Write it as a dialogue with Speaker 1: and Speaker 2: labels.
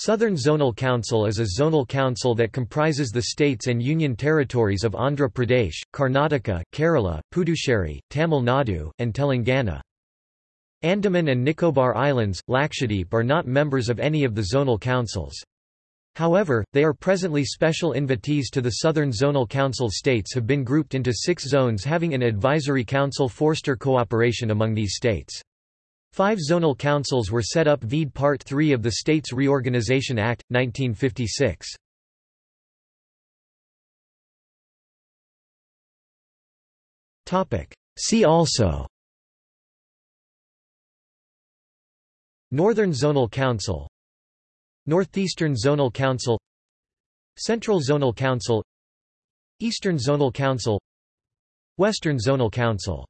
Speaker 1: Southern Zonal Council is a zonal council that comprises the states and union territories of Andhra Pradesh, Karnataka, Kerala, Puducherry, Tamil Nadu, and Telangana. Andaman and Nicobar Islands, Lakshadweep are not members of any of the zonal councils. However, they are presently special invitees to the Southern Zonal Council states have been grouped into six zones having an advisory council foster cooperation among these states. Five zonal councils were set up vide Part 3 of the States Reorganization Act, 1956. See also Northern Zonal Council Northeastern Zonal Council Central Zonal Council Eastern Zonal Council Western Zonal Council